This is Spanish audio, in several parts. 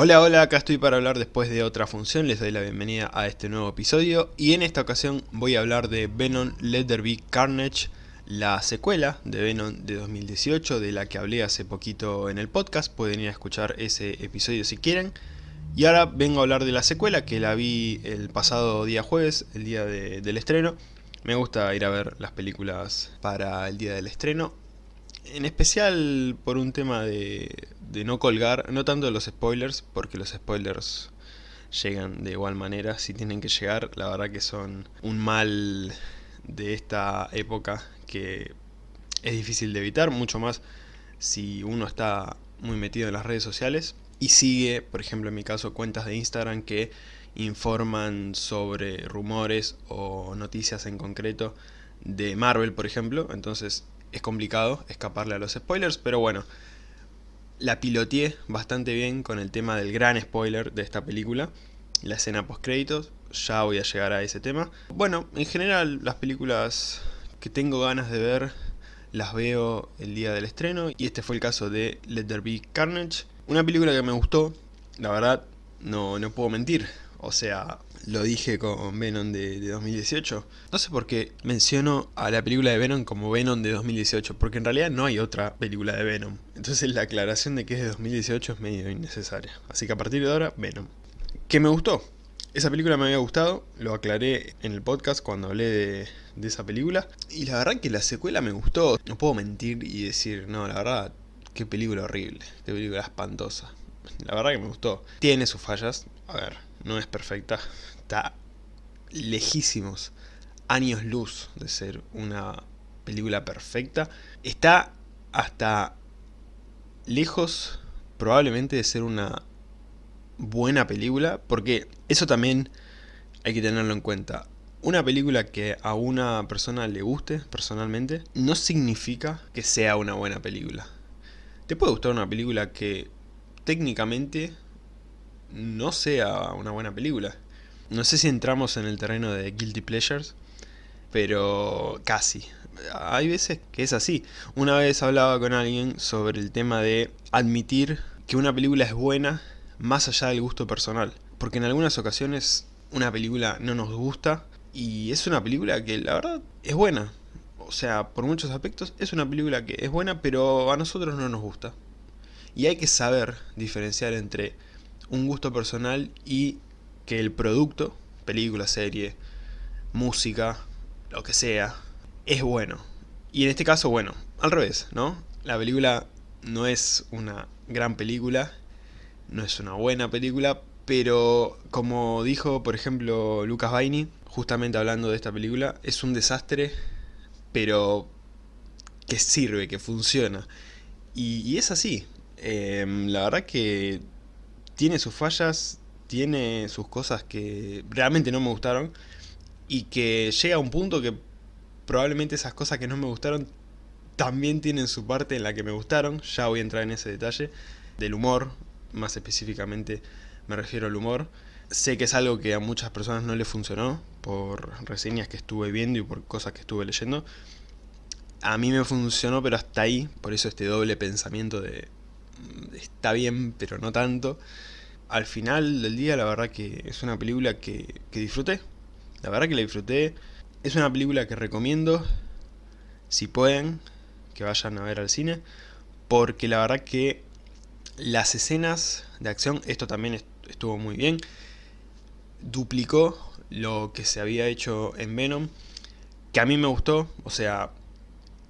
Hola, hola, acá estoy para hablar después de otra función, les doy la bienvenida a este nuevo episodio y en esta ocasión voy a hablar de Venom Let Carnage, la secuela de Venom de 2018 de la que hablé hace poquito en el podcast, pueden ir a escuchar ese episodio si quieren. Y ahora vengo a hablar de la secuela que la vi el pasado día jueves, el día del estreno. Me gusta ir a ver las películas para el día del estreno, en especial por un tema de, de no colgar, no tanto los spoilers, porque los spoilers llegan de igual manera, si tienen que llegar, la verdad que son un mal de esta época que es difícil de evitar, mucho más si uno está muy metido en las redes sociales. Y sigue, por ejemplo en mi caso, cuentas de Instagram que informan sobre rumores o noticias en concreto de Marvel, por ejemplo, entonces es complicado escaparle a los spoilers, pero bueno, la piloteé bastante bien con el tema del gran spoiler de esta película, la escena post créditos, ya voy a llegar a ese tema. Bueno, en general las películas que tengo ganas de ver las veo el día del estreno y este fue el caso de Let There Be Carnage. Una película que me gustó, la verdad no, no puedo mentir, o sea, lo dije con Venom de, 2018. No sé por qué menciono a la película de Venom como Venom de 2018, porque en realidad no hay otra película de Venom. Entonces la aclaración de que es de 2018 es medio innecesaria. Así que a partir de ahora, Venom. ¿Qué me gustó? Esa película me había gustado, lo aclaré en el podcast cuando hablé de, de esa película. Y la verdad que la secuela me gustó. No puedo mentir y decir, no, la verdad, qué película horrible, qué película espantosa. La verdad que me gustó. Tiene sus fallas, a ver, no es perfecta, está lejísimos, años luz de ser una película perfecta. Está hasta lejos probablemente de ser una buena película, porque eso también hay que tenerlo en cuenta. Una película que a una persona le guste personalmente no significa que sea una buena película. Te puede gustar una película que técnicamente no sea una buena película. No sé si entramos en el terreno de Guilty Pleasures, pero casi. Hay veces que es así. Una vez hablaba con alguien sobre el tema de admitir que una película es buena más allá del gusto personal. Porque en algunas ocasiones una película no nos gusta y es una película que la verdad es buena. O sea, por muchos aspectos es una película que es buena, pero a nosotros no nos gusta. Y hay que saber diferenciar entre un gusto personal y que el producto, película, serie, música, lo que sea, es bueno. Y en este caso, bueno, al revés, ¿no? La película no es una gran película, no es una buena película, pero como dijo, por ejemplo, Lucas Baini, justamente hablando de esta película, es un desastre, pero que sirve, que funciona. Y, es así. Em, la verdad que tiene sus fallas, tiene sus cosas que realmente no me gustaron y que llega a un punto que probablemente esas cosas que no me gustaron también tienen su parte en la que me gustaron, ya voy a entrar en ese detalle, del humor, más específicamente me refiero al humor. Sé que es algo que a muchas personas no les funcionó, por reseñas que estuve viendo y por cosas que estuve leyendo. A mí me funcionó, pero hasta ahí, por eso este doble pensamiento de está bien, pero no tanto. Al final del día, la verdad que es una película que, que disfruté. La verdad que la disfruté. Es una película que recomiendo, si pueden, que vayan a ver al cine. Porque la verdad que las escenas de acción, esto también estuvo muy bien. Duplicó lo que se había hecho en Venom. Que a mí me gustó, o sea,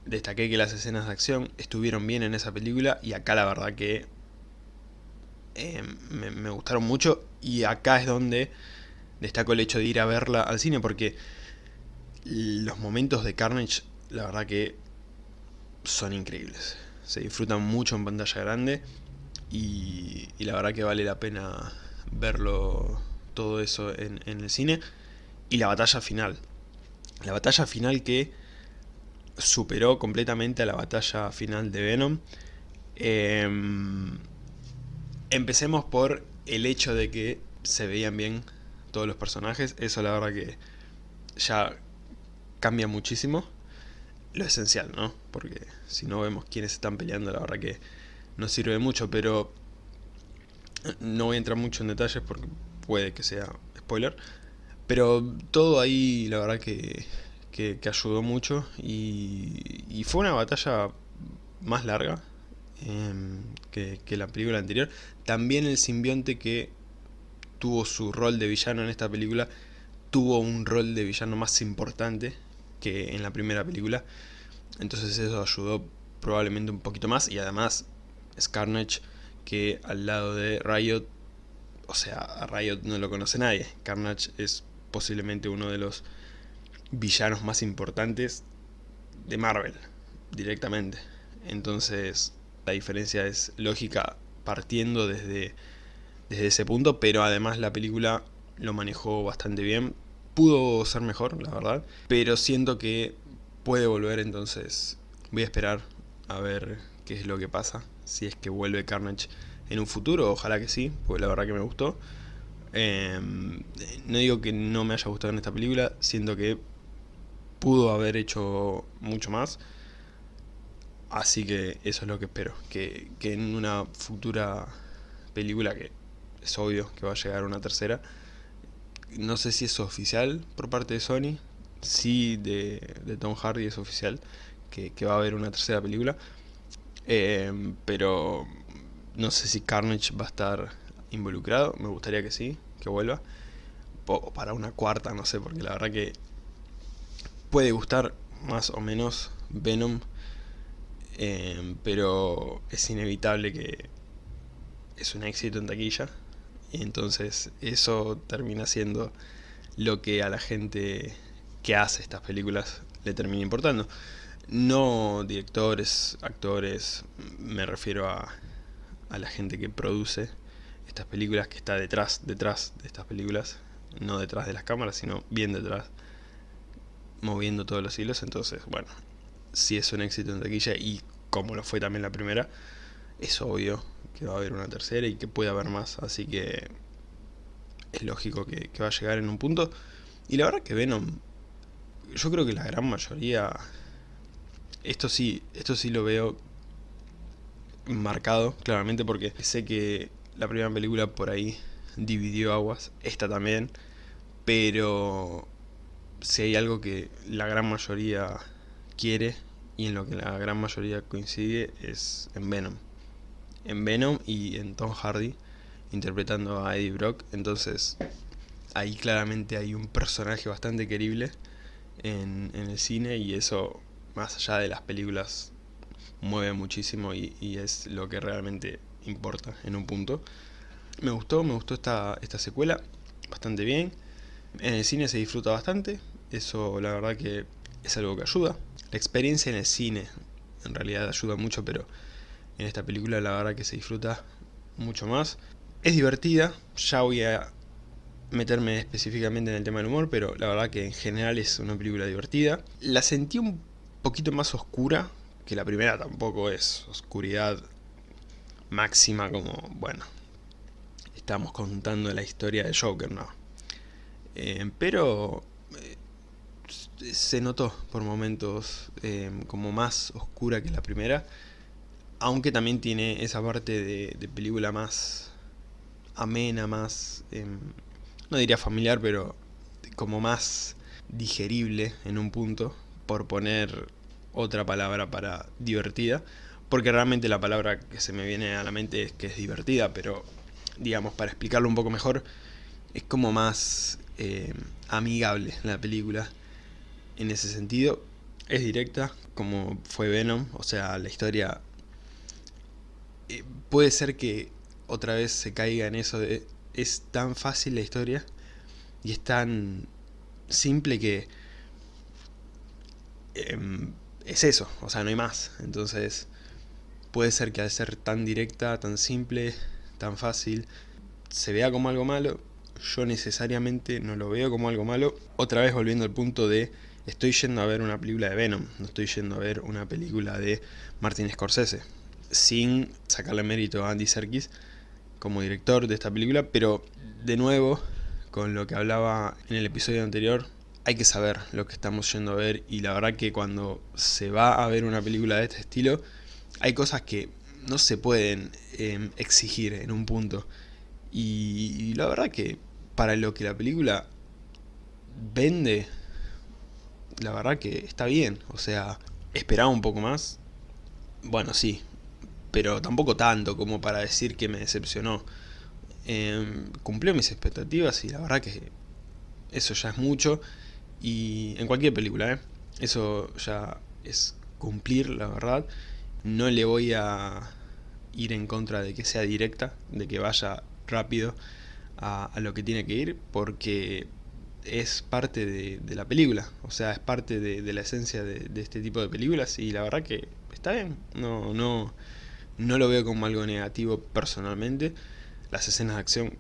destaqué que las escenas de acción estuvieron bien en esa película y acá la verdad que eh, me, gustaron mucho y acá es donde destaco el hecho de ir a verla al cine porque los momentos de Carnage la verdad que son increíbles. Se disfrutan mucho en pantalla grande y, la verdad que vale la pena verlo todo eso en el cine. Y la batalla final. La batalla final que superó completamente a la batalla final de Venom. Em, empecemos por el hecho de que se veían bien todos los personajes. Eso la verdad que ya cambia muchísimo. Lo esencial, ¿no? Porque si no vemos quiénes están peleando, la verdad que no sirve mucho. Pero No voy a entrar mucho en detalles porque puede que sea spoiler. Pero todo ahí la verdad que, que, ayudó mucho y, fue una batalla más larga em, que, la película anterior. También el simbionte que tuvo su rol de villano en esta película tuvo un rol de villano más importante que en la primera película. Entonces eso ayudó probablemente un poquito más y además Carnage que al lado de Riot, o sea, a Riot no lo conoce nadie. Carnage es posiblemente uno de los villanos más importantes de Marvel, directamente. Entonces la diferencia es lógica partiendo desde, desde ese punto, pero además la película lo manejó bastante bien. Pudo ser mejor, la verdad, pero siento que puede volver, entonces voy a esperar a ver qué es lo que pasa, si es que vuelve Carnage en un futuro, ojalá que sí, porque la verdad que me gustó. Em, no digo que no me haya gustado en esta película, siento que pudo haber hecho mucho más. Así que eso es lo que espero, que, que en una futura película, que es obvio que va a llegar una tercera, no sé si es oficial por parte de Sony, sí de, de Tom Hardy es oficial, que, va a haber una tercera película. Eh, pero no sé si Carnage va a estar involucrado, me gustaría que sí, que vuelva. O para una cuarta, no sé, porque la verdad que puede gustar más o menos Venom, eh, pero es inevitable que es un éxito en taquilla, y entonces eso termina siendo lo que a la gente que hace estas películas le termina importando. No directores, actores, me refiero a, a la gente que produce estas películas, que está detrás, detrás de estas películas, no detrás de las cámaras, sino bien detrás, moviendo todos los hilos, entonces, bueno, si es un éxito en taquilla y como lo fue también la primera, es obvio que va a haber una tercera y que puede haber más, así que es lógico que, va a llegar en un punto. Y la verdad que Venom, yo creo que la gran mayoría esto sí, esto sí lo veo marcado, claramente, porque sé que la primera película por ahí dividió aguas, esta también, pero si hay algo que la gran mayoría quiere y en lo que la gran mayoría coincide es en Venom. En Venom y en Tom Hardy interpretando a Eddie Brock, entonces ahí claramente hay un personaje bastante querible en, en el cine y eso más allá de las películas, mueve muchísimo y, es lo que realmente importa en un punto. Me gustó, me gustó esta, esta secuela, bastante bien. En el cine se disfruta bastante, eso la verdad que es algo que ayuda. La experiencia en el cine en realidad ayuda mucho, pero en esta película la verdad que se disfruta mucho más. Es divertida, ya voy a meterme específicamente en el tema del humor, pero la verdad que en general es una película divertida. La sentí un poquito más oscura, que la primera tampoco es oscuridad máxima como, bueno, estamos contando la historia de Joker, ¿no? Eh, pero eh, se notó por momentos eh, como más oscura que la primera, aunque también tiene esa parte de, de película más amena, más, no diría familiar, pero como más digerible en un punto, por poner otra palabra para divertida, porque realmente la palabra que se me viene a la mente es que es divertida, pero digamos, para explicarlo un poco mejor, es como más eh, amigable la película en ese sentido. Es directa, como fue Venom, o sea, la historia... Eh, puede ser que otra vez se caiga en eso de... Es tan fácil la historia y es tan simple que Em, es eso, o sea, no hay más. Entonces, puede ser que al ser tan directa, tan simple, tan fácil, se vea como algo malo. Yo necesariamente no lo veo como algo malo. Otra vez volviendo al punto de, estoy yendo a ver una película de Venom, no estoy yendo a ver una película de Martin Scorsese. Sin sacarle mérito a Andy Serkis como director de esta película, pero de nuevo, con lo que hablaba en el episodio anterior, hay que saber lo que estamos yendo a ver y la verdad que cuando se va a ver una película de este estilo hay cosas que no se pueden em, exigir en un punto Y, la verdad que para lo que la película vende, la verdad que está bien. O sea, esperaba un poco más. Bueno, sí, pero tampoco tanto como para decir que me decepcionó. Em, cumplió mis expectativas y la verdad que eso ya es mucho. Y en cualquier película, ¿eh? Eso ya es cumplir, la verdad. No le voy a ir en contra de que sea directa, de que vaya rápido a, lo que tiene que ir, porque es parte de, la película, o sea, es parte de, la esencia de, este tipo de películas y la verdad que está bien, no, no, no lo veo como algo negativo personalmente. Las escenas de acción,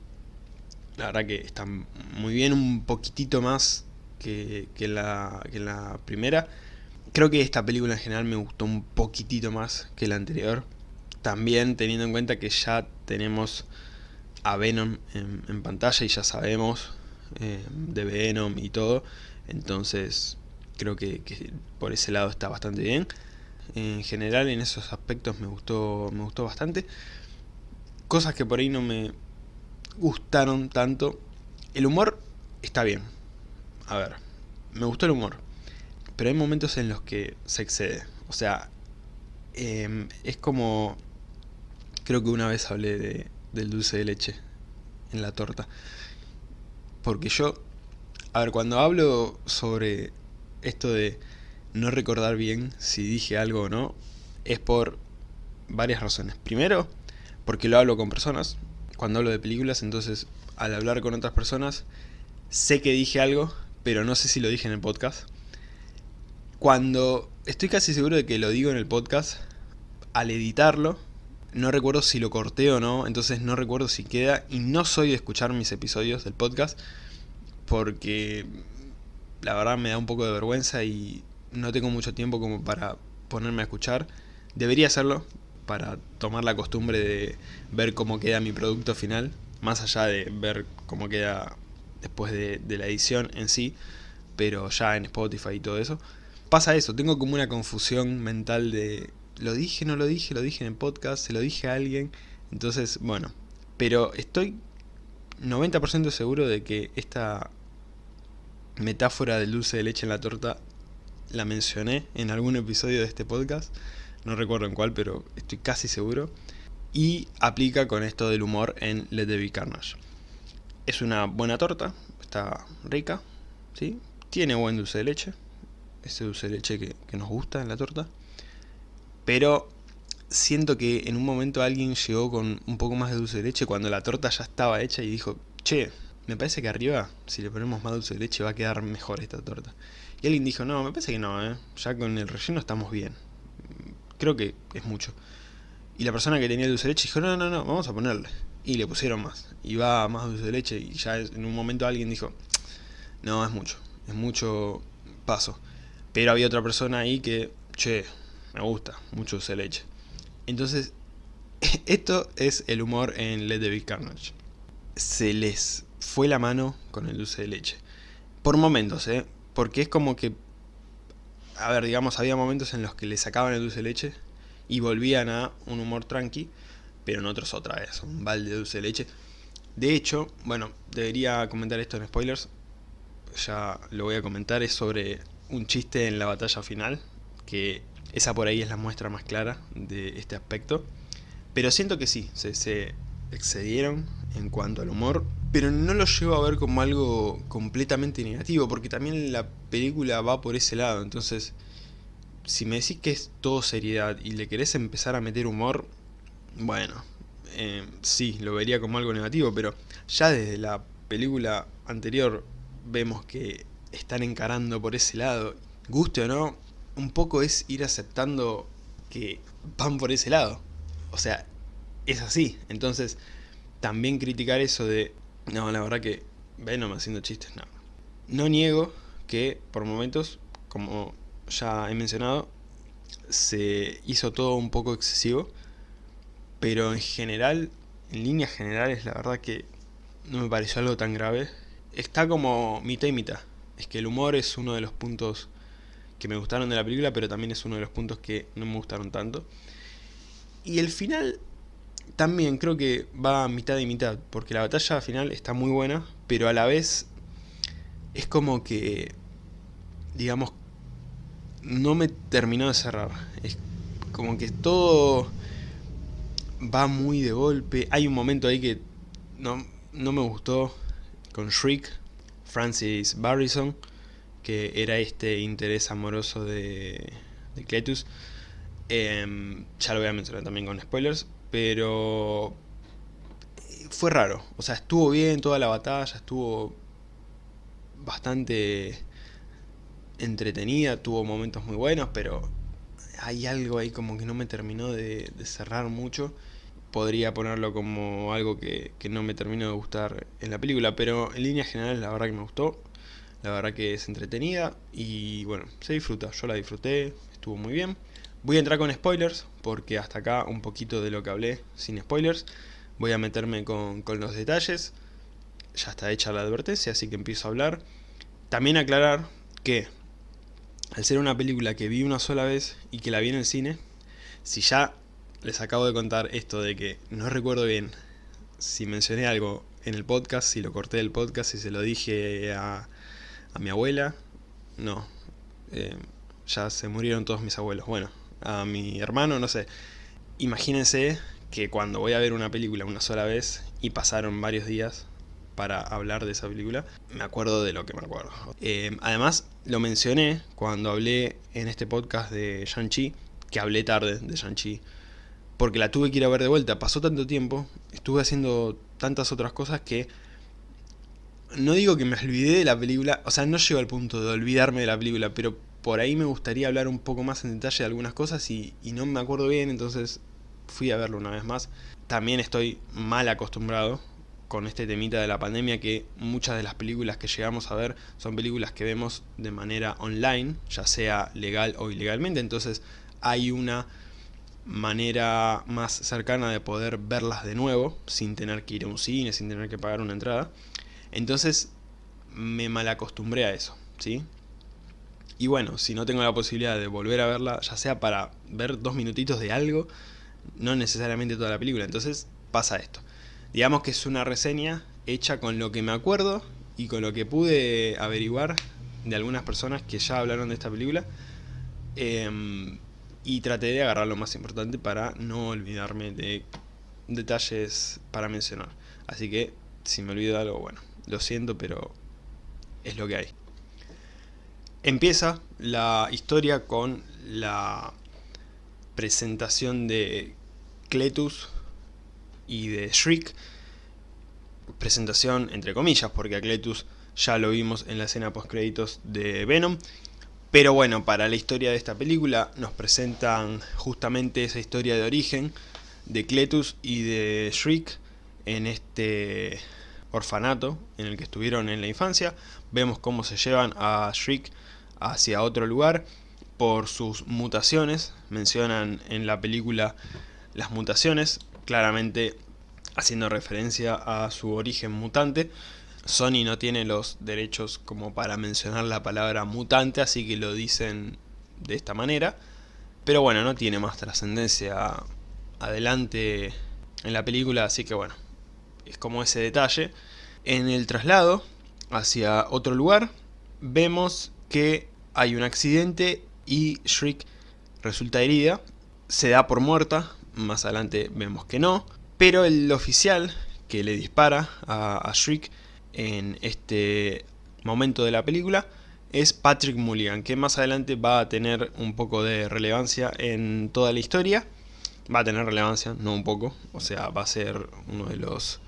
la verdad que están muy bien, un poquitito más que, que, la, que la primera. Creo que esta película en general me gustó un poquitito más que la anterior. También teniendo en cuenta que ya tenemos a Venom en, pantalla y ya sabemos eh, de Venom y todo. Entonces creo que, por ese lado está bastante bien. En general en esos aspectos me gustó, me gustó bastante. Cosas que por ahí no me gustaron tanto. El humor está bien. A ver, me gustó el humor. Pero hay momentos en los que se excede. O sea, em, es como... Creo que una vez hablé de, del dulce de leche en la torta. Porque yo... A ver, cuando hablo sobre esto de no recordar bien si dije algo o no, es por varias razones. Primero, porque lo hablo con personas. Cuando hablo de películas, entonces al hablar con otras personas, sé que dije algo, pero no sé si lo dije en el podcast. Cuando estoy casi seguro de que lo digo en el podcast, al editarlo, no recuerdo si lo corté o no, entonces no recuerdo si queda, y no soy de escuchar mis episodios del podcast, porque la verdad me da un poco de vergüenza y no tengo mucho tiempo como para ponerme a escuchar. Debería hacerlo para tomar la costumbre de ver cómo queda mi producto final, más allá de ver cómo queda después de, de la edición en sí, pero ya en Spotify y todo eso pasa eso, tengo como una confusión mental de lo dije, no lo dije, lo dije en el podcast, se lo dije a alguien, entonces, bueno, pero estoy 90% seguro de que esta metáfora del dulce de leche en la torta la mencioné en algún episodio de este podcast, no recuerdo en cuál, pero estoy casi seguro, y aplica con esto del humor en Let the Be Carnage. Es una buena torta, está rica, ¿sí? tiene buen dulce de leche, ese dulce de leche que, nos gusta en la torta. Pero siento que en un momento alguien llegó con un poco más de dulce de leche cuando la torta ya estaba hecha y dijo, che, me parece que arriba, si le ponemos más dulce de leche, va a quedar mejor esta torta. Y alguien dijo, no, me parece que no, ¿eh? ya con el relleno estamos bien. Creo que es mucho. Y la persona que tenía el dulce de leche dijo, no, no, no, vamos a ponerle. Y le pusieron más. Y va más dulce de leche y ya en un momento alguien dijo, no, es mucho, es mucho paso. Pero había otra persona ahí que, che, me gusta, mucho de leche. Entonces, esto es el humor en Let the Big Carnage. Se les fue la mano con el dulce de leche. Por momentos, ¿eh? Porque es como que... A ver, digamos, había momentos en los que le sacaban el dulce de leche y volvían a un humor tranqui, pero en otros otra vez, un balde de dulce de leche. De hecho, bueno, debería comentar esto en spoilers, ya lo voy a comentar, es sobre un chiste en la batalla final, que esa por ahí es la muestra más clara de este aspecto. Pero siento que sí, se, excedieron en cuanto al humor, pero no lo llevo a ver como algo completamente negativo, porque también la película va por ese lado, entonces si me decís que es todo seriedad y le querés empezar a meter humor, bueno, eh, sí, lo vería como algo negativo, pero ya desde la película anterior vemos que están encarando por ese lado, guste o no, un poco es ir aceptando que van por ese lado. O sea, es así. Entonces, también criticar eso de, no, la verdad que Venom haciendo chistes, no. No niego que por momentos, como ya he mencionado, se hizo todo un poco excesivo, pero en general, en líneas generales, la verdad que no me pareció algo tan grave. Está como mitad y mitad es que el humor es uno de los puntos que me gustaron de la película, pero también es uno de los puntos que no me gustaron tanto. Y el final también creo que va a mitad y mitad, porque la batalla final está muy buena, pero a la vez es como que, digamos, no me terminó de cerrar. Es como que todo va muy de golpe. Hay un momento ahí que no, no me gustó con Shriek, Francis Barrison, que era este interés amoroso de, de Cletus. Em, ya lo voy a mencionar también con spoilers, pero fue raro. O sea, estuvo bien toda la batalla, estuvo bastante entretenida, tuvo momentos muy buenos, pero hay algo ahí como que no me terminó de, cerrar mucho. Podría ponerlo como algo que, que, no me terminó de gustar en la película, pero en líneas generales la verdad que me gustó. La verdad que es entretenida y bueno, se disfruta. Yo la disfruté, estuvo muy bien. Voy a entrar con spoilers, porque hasta acá un poquito de lo que hablé sin spoilers. Voy a meterme con, los detalles. Ya está hecha la advertencia, así que empiezo a hablar. También aclarar que, al ser una película que vi una sola vez y que la vi en el cine, si ya les acabo de contar esto de que no recuerdo bien si mencioné algo en el podcast, si lo corté del podcast, si se lo dije a, a mi abuela, no. Eh, ya se murieron todos mis abuelos. Bueno, a mi hermano, no sé. Imagínense que cuando voy a ver una película una sola vez y pasaron varios días para hablar de esa película, me acuerdo de lo que me acuerdo. Eh, además, lo mencioné cuando hablé en este podcast de Shang-Chi, que hablé tarde de Shang-Chi, porque la tuve que ir a ver de vuelta. Pasó tanto tiempo, estuve haciendo tantas otras cosas que no digo que me olvidé de la película, o sea, no llego al punto de olvidarme de la película, pero por ahí me gustaría hablar un poco más en detalle de algunas cosas y, no me acuerdo bien, entonces fui a verlo una vez más. También estoy mal acostumbrado con este temita de la pandemia que muchas de las películas que llegamos a ver son películas que vemos de manera online, ya sea legal o ilegalmente, entonces hay una manera más cercana de poder verlas de nuevo, sin tener que ir a un cine, sin tener que pagar una entrada. Entonces me malacostumbré a eso, ¿sí? Y bueno, si no tengo la posibilidad de volver a verla, ya sea para ver dos minutitos de algo, no necesariamente toda la película, entonces pasa esto. Digamos que es una reseña hecha con lo que me acuerdo y con lo que pude averiguar de algunas personas que ya hablaron de esta película. Em, y traté de agarrar lo más importante para no olvidarme de detalles para mencionar. Así que, si me olvido de algo, bueno, lo siento, pero es lo que hay. Empieza la historia con la presentación de Cletus y de Shriek. Presentación entre comillas, porque a Cletus ya lo vimos en la escena post créditos de Venom. Pero bueno, para la historia de esta película nos presentan justamente esa historia de origen de Cletus y de Shriek en este orfanato en el que estuvieron en la infancia. Vemos cómo se llevan a Shriek hacia otro lugar por sus mutaciones. Mencionan en la película las mutaciones, claramente haciendo referencia a su origen mutante. Sony no tiene los derechos como para mencionar la palabra mutante, así que lo dicen de esta manera. Pero bueno, no tiene más trascendencia adelante en la película, así que bueno, es como ese detalle. En el traslado hacia otro lugar, vemos que hay un accidente y Shriek resulta herida, se da por muerta, más adelante vemos que no, pero el oficial que le dispara a, a Shriek en este momento de la película es Patrick Mulligan, que más adelante va a tener un poco de relevancia en toda la historia. Va a tener relevancia, no un poco, o sea, va a ser uno de los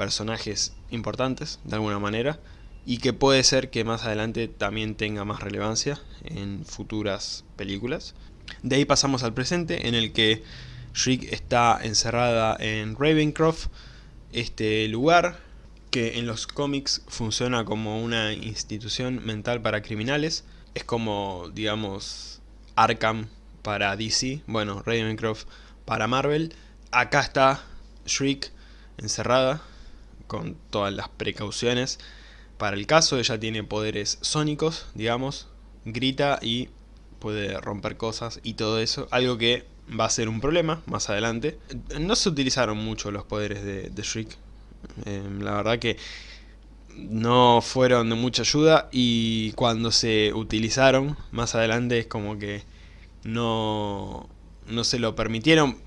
personajes importantes, de alguna manera y que puede ser que más adelante también tenga más relevancia en futuras películas. De ahí pasamos al presente en el que Shriek está encerrada en Ravencroft, este lugar que en los cómics funciona como una institución mental para criminales. Es como, digamos, Arkham para DC, bueno, Ravencroft para Marvel. Acá está Shriek encerrada con todas las precauciones para el caso, ella tiene poderes sónicos, digamos, grita y puede romper cosas y todo eso. Algo que va a ser un problema más adelante. No se utilizaron mucho los poderes de, Shriek. Em, la verdad que no fueron de mucha ayuda y cuando se utilizaron más adelante es como que no, no se lo permitieron.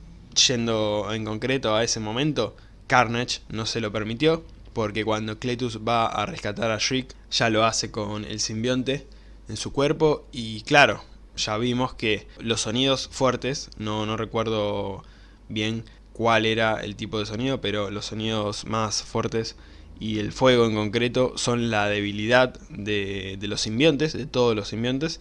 Yendo en concreto a ese momento, Carnage no se lo permitió porque cuando Cletus va a rescatar a Shriek ya lo hace con el simbionte en su cuerpo. Y claro, ya vimos que los sonidos fuertes, no, no recuerdo bien cuál era el tipo de sonido, pero los sonidos más fuertes y el fuego en concreto son la debilidad de, los simbiontes, de todos los simbiontes,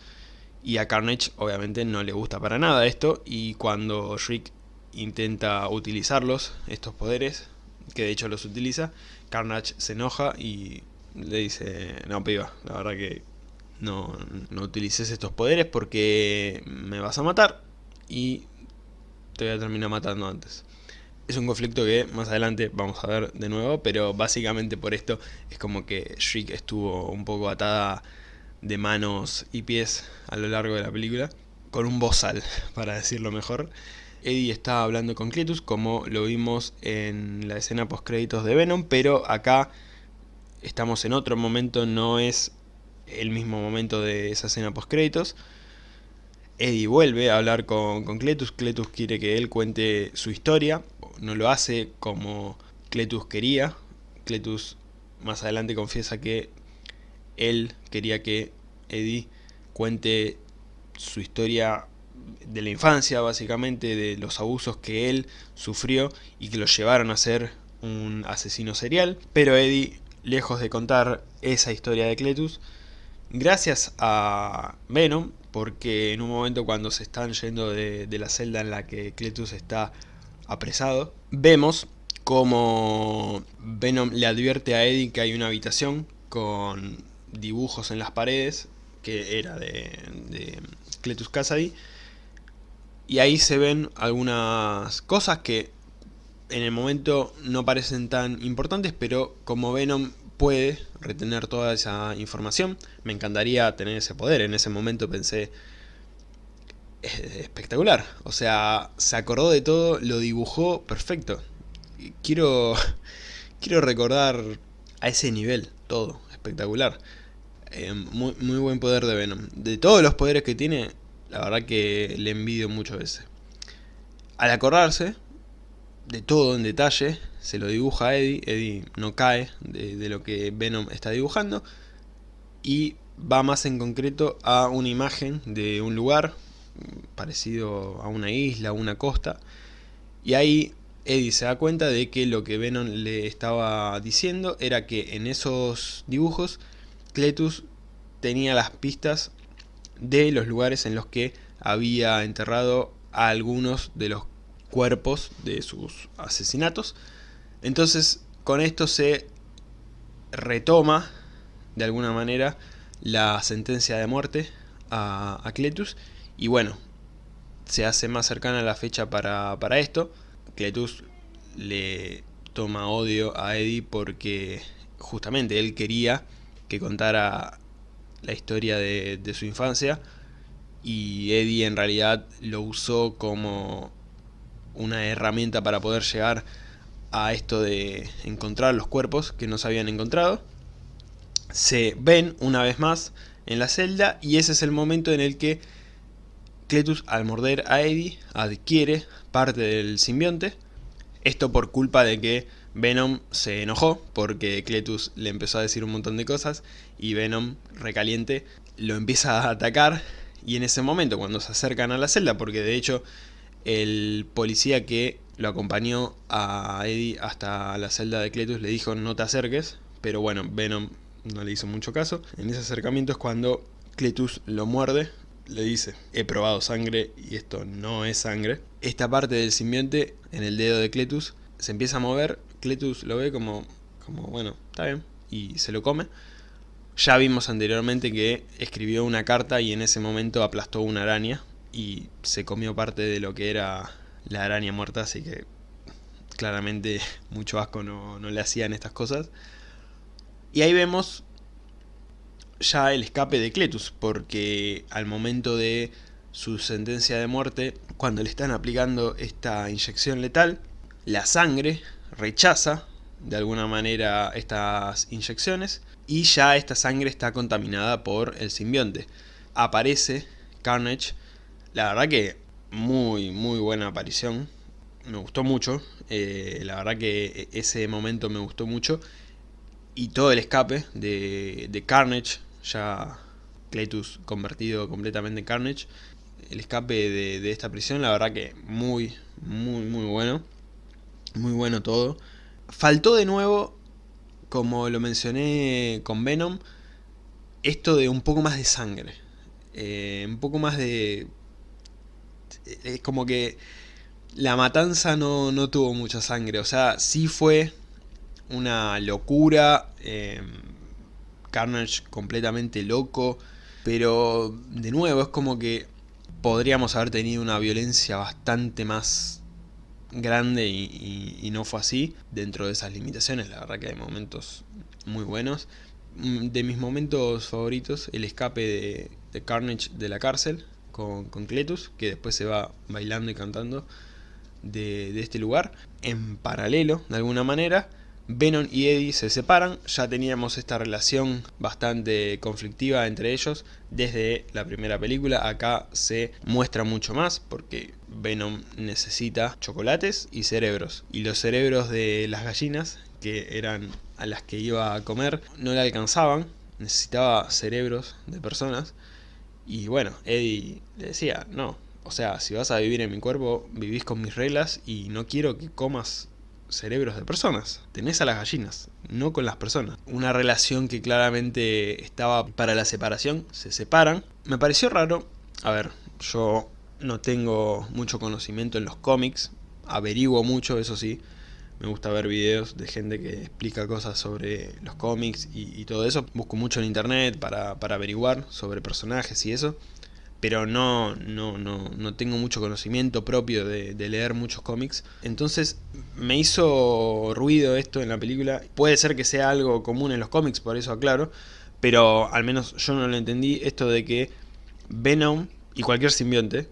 y a Carnage obviamente no le gusta para nada esto, y cuando Shriek intenta utilizarlos, estos poderes, que de hecho los utiliza, Carnage se enoja y le dice, no piba, la verdad que no, no utilices estos poderes porque me vas a matar y te voy a terminar matando antes. Es un conflicto que más adelante vamos a ver de nuevo, pero básicamente por esto es como que Shriek estuvo un poco atada de manos y pies a lo largo de la película, con un bozal, para decirlo mejor. Eddie está hablando con Cletus, como lo vimos en la escena post créditos de Venom, pero acá estamos en otro momento, no es el mismo momento de esa escena post créditos. Eddie vuelve a hablar con, con Cletus, Cletus quiere que él cuente su historia, no lo hace como Cletus quería, Cletus más adelante confiesa que él quería que Eddie cuente su historia de la infancia básicamente, de los abusos que él sufrió y que lo llevaron a ser un asesino serial, pero Eddie, lejos de contar esa historia de Cletus, Gracias a Venom, porque en un momento cuando se están yendo de, la celda en la que Cletus está apresado, vemos como Venom le advierte a Eddie que hay una habitación con dibujos en las paredes, que era de, Cletus Kasady, y ahí se ven algunas cosas que en el momento no parecen tan importantes, pero como Venom puede retener toda esa información. Me encantaría tener ese poder. En ese momento pensé, espectacular. O sea, se acordó de todo, lo dibujó perfecto. Quiero, quiero recordar a ese nivel todo, espectacular. Eh, muy, muy buen poder de Venom. De todos los poderes que tiene, la verdad que le envidio mucho ese. Al acordarse, de todo en detalle, se lo dibuja a Eddie, Eddie no cae de, lo que Venom está dibujando, y va más en concreto a una imagen de un lugar parecido a una isla, una costa, y ahí Eddie se da cuenta de que lo que Venom le estaba diciendo era que en esos dibujos Cletus tenía las pistas de los lugares en los que había enterrado a algunos de los cuerpos de sus asesinatos. Entonces con esto se retoma de alguna manera la sentencia de muerte a, Cletus y bueno, se hace más cercana la fecha para, esto. Cletus le toma odio a Eddie porque justamente él quería que contara la historia de, su infancia y Eddie en realidad lo usó como una herramienta para poder llegar a esto de encontrar los cuerpos que no se habían encontrado. Se ven una vez más en la celda y ese es el momento en el que Cletus al morder a Eddie adquiere parte del simbionte. Esto por culpa de que Venom se enojó porque Cletus le empezó a decir un montón de cosas y Venom recaliente lo empieza a atacar y en ese momento cuando se acercan a la celda porque de hecho el policía que lo acompañó a Eddie hasta la celda de Cletus le dijo no te acerques, pero bueno, Venom no le hizo mucho caso. En ese acercamiento es cuando Cletus lo muerde, le dice, he probado sangre y esto no es sangre. Esta parte del simbionte en el dedo de Cletus se empieza a mover, Cletus lo ve como, como bueno, está bien, y se lo come. Ya vimos anteriormente que escribió una carta y en ese momento aplastó una araña, y se comió parte de lo que era la araña muerta, así que claramente mucho asco no, le hacían estas cosas. Y ahí vemos ya el escape de Cletus, porque al momento de su sentencia de muerte cuando le están aplicando esta inyección letal. La sangre rechaza de alguna manera estas inyecciones y ya esta sangre está contaminada por el simbionte. Aparece Carnage, la verdad que muy muy buena aparición, me gustó mucho, eh, la verdad que ese momento me gustó mucho y todo el escape de, de Carnage, ya Cletus convertido completamente en Carnage, el escape de, de, esta prisión, la verdad que muy, muy, muy bueno. Muy bueno todo. Faltó de nuevo, como lo mencioné con Venom, esto de un poco más de sangre. Eh, un poco más de... Es como que la matanza no, no, tuvo mucha sangre. O sea, sí fue una locura. Eh, Carnage completamente loco. Pero de nuevo es como que podríamos haber tenido una violencia bastante más grande y, no fue así dentro de esas limitaciones. La verdad que hay momentos muy buenos. Mm, de mis momentos favoritos, el escape de, Carnage de la cárcel con, Cletus, que después se va bailando y cantando de este lugar. En paralelo, de alguna manera, Venom y Eddie se separan, ya teníamos esta relación bastante conflictiva entre ellos. Desde la primera película, acá se muestra mucho más porque Venom necesita chocolates y cerebros. Y los cerebros de las gallinas que eran a las que iba a comer no le alcanzaban, necesitaba cerebros de personas. Y bueno, Eddie le decía, no, o sea, si vas a vivir en mi cuerpo, vivís con mis reglas y no quiero que comas cerebros de personas. Tenés a las gallinas, no con las personas. Una relación que claramente estaba para la separación, se separan. Me pareció raro, a ver, yo no tengo mucho conocimiento en los cómics, averiguo mucho, eso sí. Me gusta ver videos de gente que explica cosas sobre los cómics y, todo eso. Busco mucho en internet para, para averiguar sobre personajes y eso pero no, no, no, no tengo mucho conocimiento propio de, leer muchos cómics. Entonces me hizo ruido esto en la película. Puede ser que sea algo común en los cómics, por eso aclaro, pero al menos yo no lo entendí, esto de que Venom y cualquier simbionte,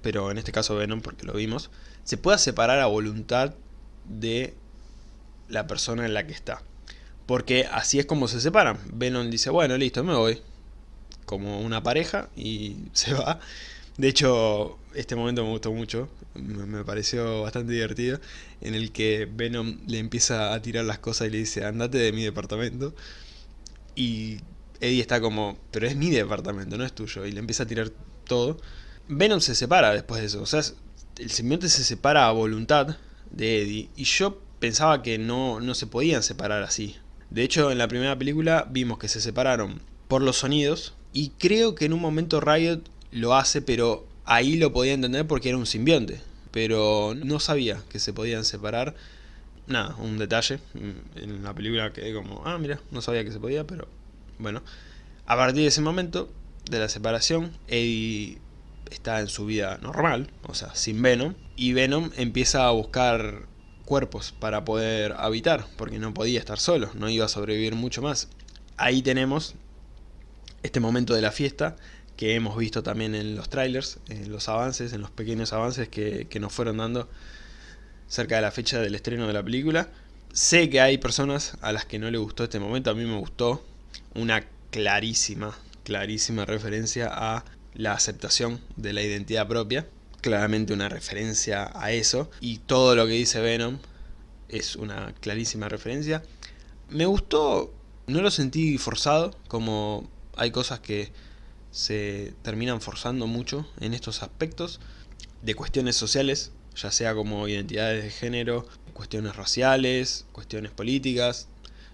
pero en este caso Venom porque lo vimos, se pueda separar a voluntad de la persona en la que está. Porque así es como se separan. Venom dice, bueno, listo, me voy como una pareja y se va. De hecho, este momento me gustó mucho, me pareció bastante divertido, en el que Venom le empieza a tirar las cosas y le dice, andate de mi departamento. Y Eddie está como, pero es mi departamento, no es tuyo, y le empieza a tirar todo. Venom se separa después de eso, o sea, el simbionte se separa a voluntad de Eddie, y yo pensaba que no, no se podían separar así. De hecho, en la primera película vimos que se separaron por los sonidos, y creo que en un momento Riot lo hace, pero ahí lo podía entender porque era un simbionte. Pero no sabía que se podían separar. Nada, un detalle. En la película quedé como, ah, mira, no sabía que se podía, pero bueno. A partir de ese momento, de la separación, Eddie está en su vida normal, o sea, sin Venom. Y Venom empieza a buscar cuerpos para poder habitar, porque no podía estar solo, no iba a sobrevivir mucho más. Ahí tenemos este momento de la fiesta que hemos visto también en los trailers, en los avances, en los pequeños avances que, nos fueron dando cerca de la fecha del estreno de la película. Sé que hay personas a las que no le gustó este momento, a mí me gustó una clarísima, clarísima referencia a la aceptación de la identidad propia, claramente una referencia a eso, y todo lo que dice Venom es una clarísima referencia. Me gustó, no lo sentí forzado, como hay cosas que se terminan forzando mucho en estos aspectos de cuestiones sociales, ya sea como identidades de género, cuestiones raciales, cuestiones políticas,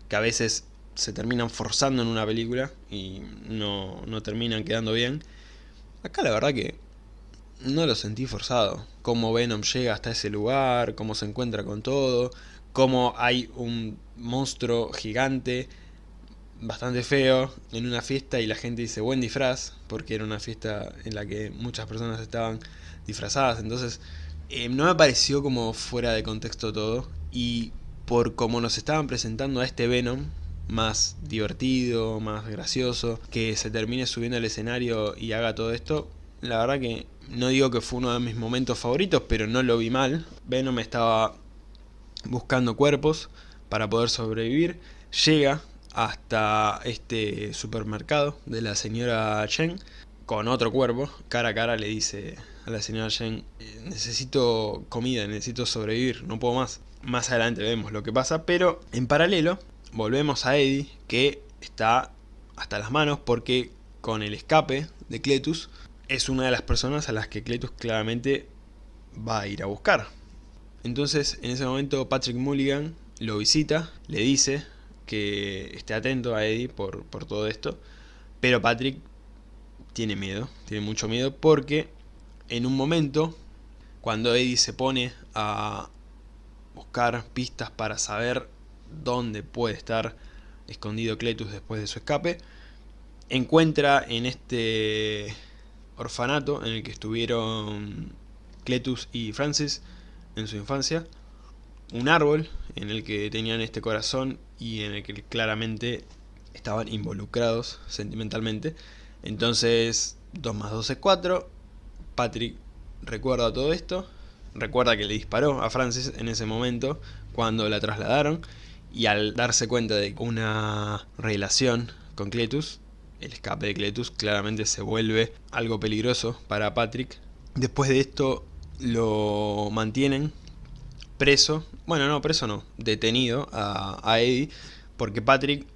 que a veces se terminan forzando en una película y no, no terminan quedando bien. Acá la verdad que no lo sentí forzado. Cómo Venom llega hasta ese lugar, cómo se encuentra con todo, cómo hay un monstruo gigante bastante feo en una fiesta y la gente dice buen disfraz, porque era una fiesta en la que muchas personas estaban disfrazadas, entonces eh, no me pareció como fuera de contexto todo, y por como nos estaban presentando a este Venom, más divertido, más gracioso, que se termine subiendo al escenario y haga todo esto, la verdad que no digo que fue uno de mis momentos favoritos, pero no lo vi mal. Venom estaba buscando cuerpos para poder sobrevivir. Llega hasta este supermercado de la señora Chen con otro cuerpo. Cara a cara le dice a la señora Chen, eh, necesito comida, necesito sobrevivir, no puedo más. Más adelante vemos lo que pasa, pero en paralelo volvemos a Eddie que está hasta las manos porque con el escape de Cletus es una de las personas a las que Cletus claramente va a ir a buscar. Entonces en ese momento Patrick Mulligan lo visita, le dice que esté atento a Eddie por, por todo esto, pero Patrick tiene miedo, tiene mucho miedo porque en un momento cuando Eddie se pone a buscar pistas para saber dónde puede estar escondido Cletus después de su escape, encuentra en este orfanato en el que estuvieron Cletus y Francis en su infancia, un árbol en el que tenían este corazón y en el que claramente estaban involucrados sentimentalmente. Entonces, 2 más 2 es 4. Patrick recuerda todo esto. Recuerda que le disparó a Francis en ese momento cuando la trasladaron. Y al darse cuenta de una relación con Cletus, el escape de Cletus claramente se vuelve algo peligroso para Patrick. Después de esto lo mantienen preso, bueno no, preso no, detenido a, Eddie, porque Patrick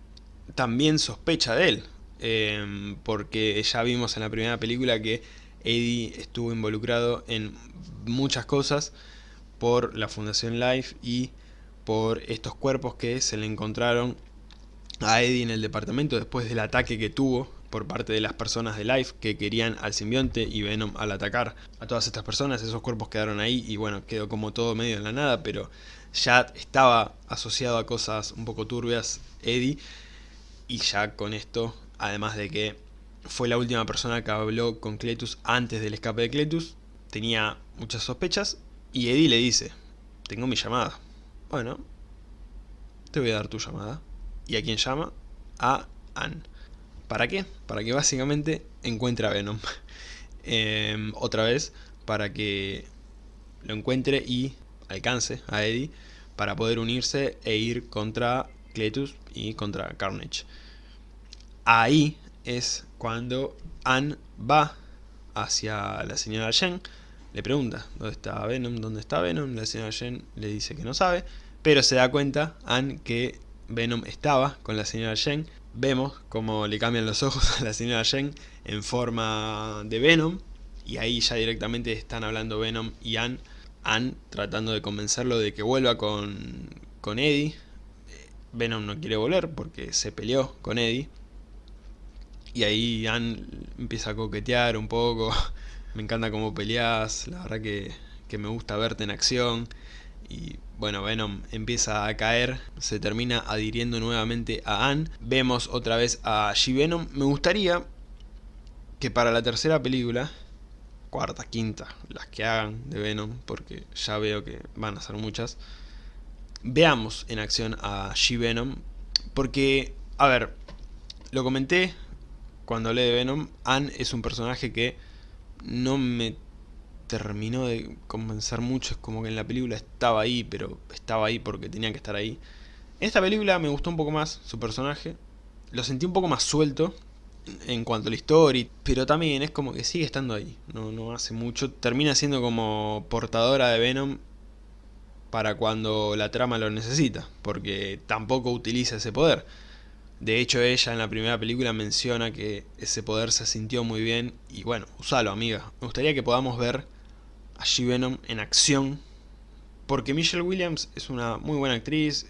también sospecha de él, em, porque ya vimos en la primera película que Eddie estuvo involucrado en muchas cosas por la Fundación Life y por estos cuerpos que se le encontraron a Eddie en el departamento después del ataque que tuvo por parte de las personas de Life que querían al simbionte y Venom al atacar a todas estas personas, esos cuerpos quedaron ahí y bueno, quedó como todo medio en la nada, pero ya estaba asociado a cosas un poco turbias Eddie y ya con esto, además de que fue la última persona que habló con Cletus antes del escape de Cletus, tenía muchas sospechas y Eddie le dice, tengo mi llamada. Bueno, te voy a dar tu llamada. ¿Y a quién llama? A Anne. ¿Para qué? Para que básicamente encuentre a Venom. Em, otra vez, para que lo encuentre y alcance a Eddie para poder unirse e ir contra Cletus y contra Carnage. Ahí es cuando Anne va hacia la señora Jen, le pregunta dónde está Venom, dónde está Venom, la señora Jen le dice que no sabe, pero se da cuenta Anne que Venom estaba con la señora Jen. Vemos cómo le cambian los ojos a la señora Jen en forma de Venom. Y ahí ya directamente están hablando Venom y Anne. Anne tratando de convencerlo de que vuelva con, con Eddie. Venom no quiere volver porque se peleó con Eddie. Y ahí Anne empieza a coquetear un poco. me encanta cómo peleas, la verdad que, que me gusta verte en acción. Y bueno, Venom empieza a caer, se termina adhiriendo nuevamente a Anne. Vemos otra vez a G-Venom. Me gustaría que para la tercera película, cuarta, quinta, las que hagan de Venom, porque ya veo que van a ser muchas, veamos en acción a G-Venom. Porque, a ver, lo comenté cuando hablé de Venom, Anne es un personaje que no me terminó de convencer mucho, es como que en la película estaba ahí, pero estaba ahí porque tenía que estar ahí. En esta película me gustó un poco más su personaje, lo sentí un poco más suelto en cuanto a la historia, pero también es como que sigue estando ahí, no, no hace mucho, termina siendo como portadora de Venom para cuando la trama lo necesita, porque tampoco utiliza ese poder. De hecho ella en la primera película menciona que ese poder se sintió muy bien y bueno, usalo amiga. Me gustaría que podamos ver a G-Venom en acción. Porque Michelle Williams es una muy buena actriz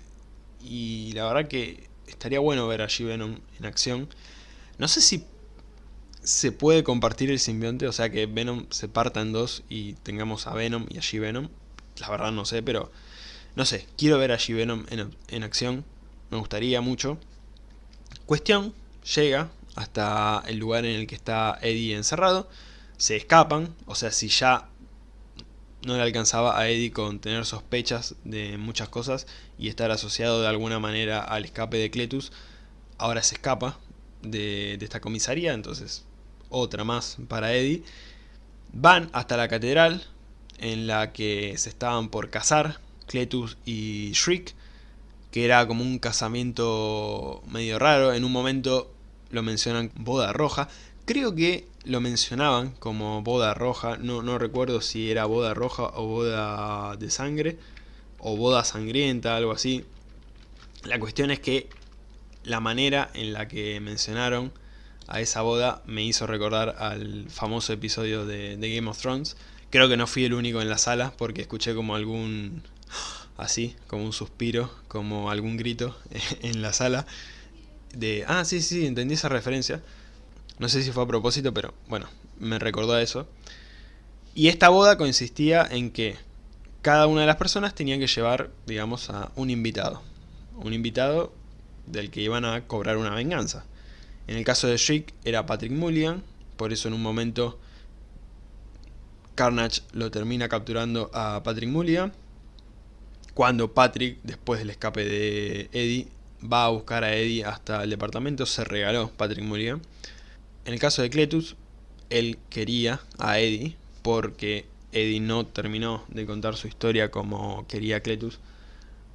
y la verdad que estaría bueno ver a G-Venom en acción. No sé si se puede compartir el simbionte, o sea que Venom se parta en dos y tengamos a Venom y a G-Venom. La verdad no sé, pero no sé, quiero ver a G-Venom en, en acción, me gustaría mucho. Cuestión, llega hasta el lugar en el que está Eddie encerrado, se escapan, o sea si ya no le alcanzaba a Eddie con tener sospechas de muchas cosas y estar asociado de alguna manera al escape de Cletus. Ahora se escapa de, esta comisaría, entonces otra más para Eddie. Van hasta la catedral en la que se estaban por casar Cletus y Shriek, que era como un casamiento medio raro. En un momento lo mencionan boda roja. Creo que lo mencionaban como boda roja, no, no recuerdo si era boda roja o boda de sangre, o boda sangrienta, algo así. La cuestión es que la manera en la que mencionaron a esa boda me hizo recordar al famoso episodio de, Game of Thrones. Creo que no fui el único en la sala porque escuché como algún... así, como un suspiro, como algún grito en la sala de... Ah, sí, sí, entendí esa referencia. No sé si fue a propósito, pero bueno, me recordó a eso. Y esta boda consistía en que cada una de las personas tenía que llevar, digamos, a un invitado. Un invitado del que iban a cobrar una venganza. En el caso de Shriek era Patrick Mulligan, por eso en un momento Carnage lo termina capturando a Patrick Mulligan. Cuando Patrick, después del escape de Eddie, va a buscar a Eddie hasta el departamento, se regaló Patrick Mulligan. En el caso de Cletus, él quería a Eddie porque Eddie no terminó de contar su historia como quería Cletus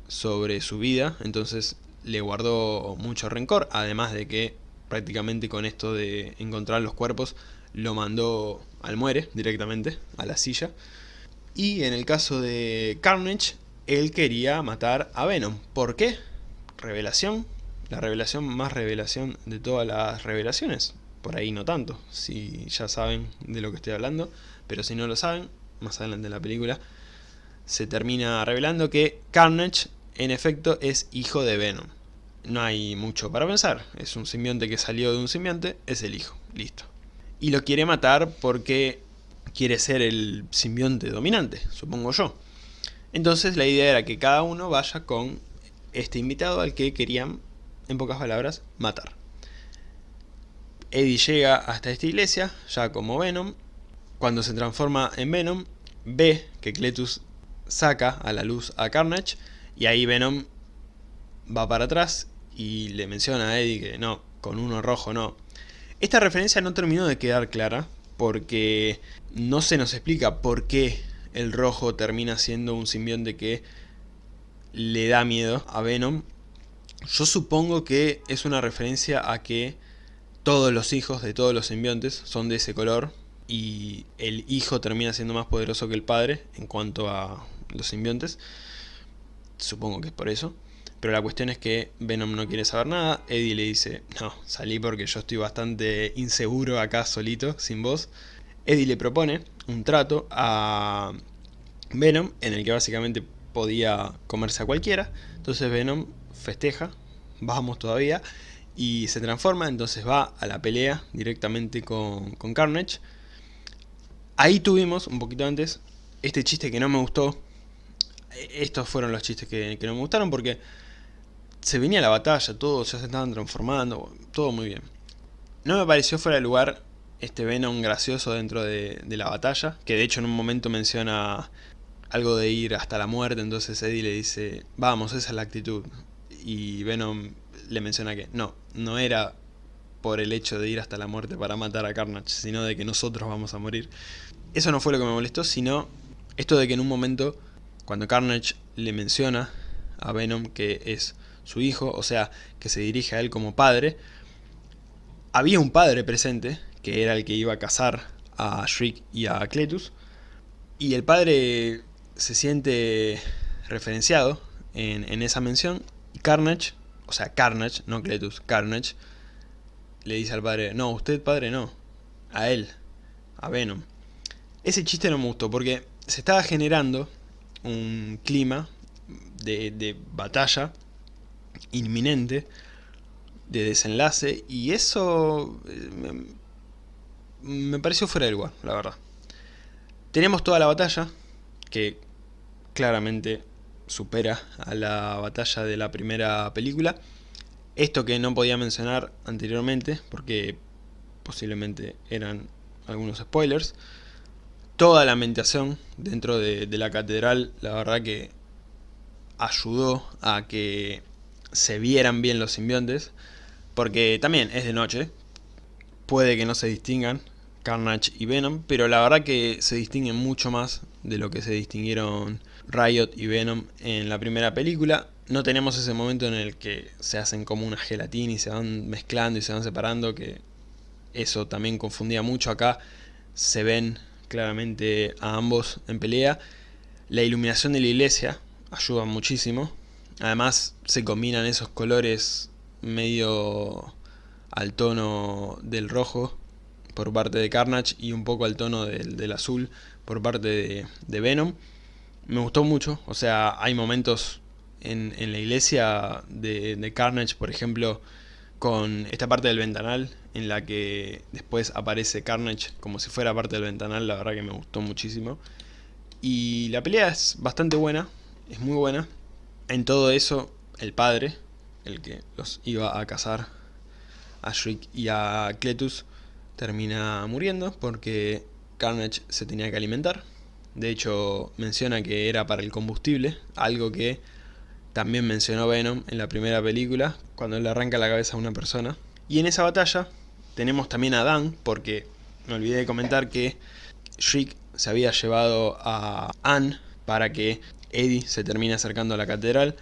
sobre su vida, entonces le guardó mucho rencor, además de que prácticamente con esto de encontrar los cuerpos lo mandó al muere directamente, a la silla. Y en el caso de Carnage, él quería matar a Venom. ¿Por qué? Revelación. La revelación más revelación de todas las revelaciones por ahí no tanto, si ya saben de lo que estoy hablando, pero si no lo saben, más adelante en la película, se termina revelando que Carnage en efecto es hijo de Venom. No hay mucho para pensar, es un simbionte que salió de un simbionte, es el hijo, listo. Y lo quiere matar porque quiere ser el simbionte dominante, supongo yo. Entonces la idea era que cada uno vaya con este invitado al que querían, en pocas palabras, matar. Eddie llega hasta esta iglesia, ya como Venom. Cuando se transforma en Venom, ve que Cletus saca a la luz a Carnage y ahí Venom va para atrás y le menciona a Eddie que no, con uno rojo no. Esta referencia no terminó de quedar clara porque no se nos explica por qué el rojo termina siendo un simbionte que le da miedo a Venom. Yo supongo que es una referencia a que todos los hijos de todos los simbiontes son de ese color y el hijo termina siendo más poderoso que el padre en cuanto a los simbiontes. Supongo que es por eso. Pero la cuestión es que Venom no quiere saber nada. Eddie le dice, no, salí porque yo estoy bastante inseguro acá solito, sin vos. Eddie le propone un trato a Venom en el que básicamente podía comerse a cualquiera. Entonces Venom festeja, vamos todavía, y se transforma, entonces va a la pelea directamente con, Carnage. Ahí tuvimos, un poquito antes, este chiste que no me gustó. E, estos fueron los chistes que, no me gustaron porque se venía la batalla, todos ya se estaban transformando, todo muy bien. No me pareció fuera de lugar este Venom gracioso dentro de, de, la batalla, que de hecho en un momento menciona algo de ir hasta la muerte, entonces Eddie le dice, vamos, esa es la actitud. Y Venom le menciona que no, no era por el hecho de ir hasta la muerte para matar a Carnage, sino de que nosotros vamos a morir. Eso no fue lo que me molestó, sino esto de que en un momento, cuando Carnage le menciona a Venom que es su hijo, o sea, que se dirige a él como padre, había un padre presente, que era el que iba a casar a Shriek y a Cletus, y el padre se siente referenciado en, esa mención, y Carnage o sea, Carnage, no Cletus, Carnage, le dice al padre, no, usted padre no, a él, a Venom. Ese chiste no me gustó porque se estaba generando un clima de, batalla inminente, de desenlace, y eso eh, me, pareció fuera del lugar, la verdad. Tenemos toda la batalla, que claramente supera a la batalla de la primera película. Esto que no podía mencionar anteriormente, porque posiblemente eran algunos spoilers. Toda la ambientación dentro de, la catedral, la verdad que ayudó a que se vieran bien los simbiontes, porque también es de noche, puede que no se distingan Carnage y Venom, pero la verdad que se distinguen mucho más de lo que se distinguieron Riot y Venom en la primera película. No tenemos ese momento en el que se hacen como una gelatina y se van mezclando y se van separando, que eso también confundía mucho. Acá se ven claramente a ambos en pelea. La iluminación de la iglesia ayuda muchísimo. Además se combinan esos colores medio al tono del rojo por parte de Carnage y un poco al tono del, azul por parte de, Venom. Me gustó mucho, o sea, hay momentos en, la iglesia de, de, Carnage, por ejemplo, con esta parte del ventanal en la que después aparece Carnage como si fuera parte del ventanal, la verdad que me gustó muchísimo. Y la pelea es bastante buena, es muy buena. En todo eso, el padre, el que los iba a cazar a Shriek y a Cletus, termina muriendo porque Carnage se tenía que alimentar. De hecho, menciona que era para el combustible, algo que también mencionó Venom en la primera película, cuando le arranca la cabeza a una persona. Y en esa batalla tenemos también a Dan, porque me olvidé de comentar que Shriek se había llevado a Anne para que Eddie se termine acercando a la catedral.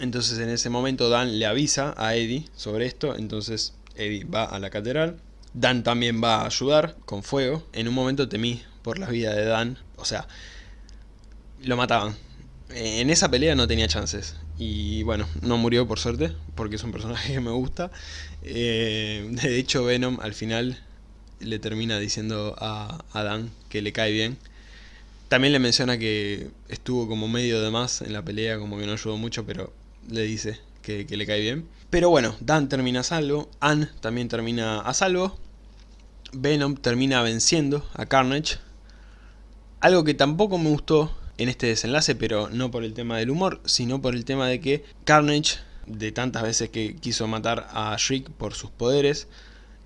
Entonces en ese momento Dan le avisa a Eddie sobre esto, entonces Eddie va a la catedral. Dan también va a ayudar con fuego. En un momento temí por la vida de Dan, o sea, lo mataban. En esa pelea no tenía chances. Y bueno, no murió por suerte, porque es un personaje que me gusta. Eh, de hecho, Venom al final le termina diciendo a, Dan que le cae bien. También le menciona que estuvo como medio de más en la pelea, como que no ayudó mucho, pero le dice que, que le cae bien. Pero bueno, Dan termina a salvo, Anne también termina a salvo, Venom termina venciendo a Carnage. Algo que tampoco me gustó en este desenlace, pero no por el tema del humor, sino por el tema de que Carnage, de tantas veces que quiso matar a Shriek por sus poderes,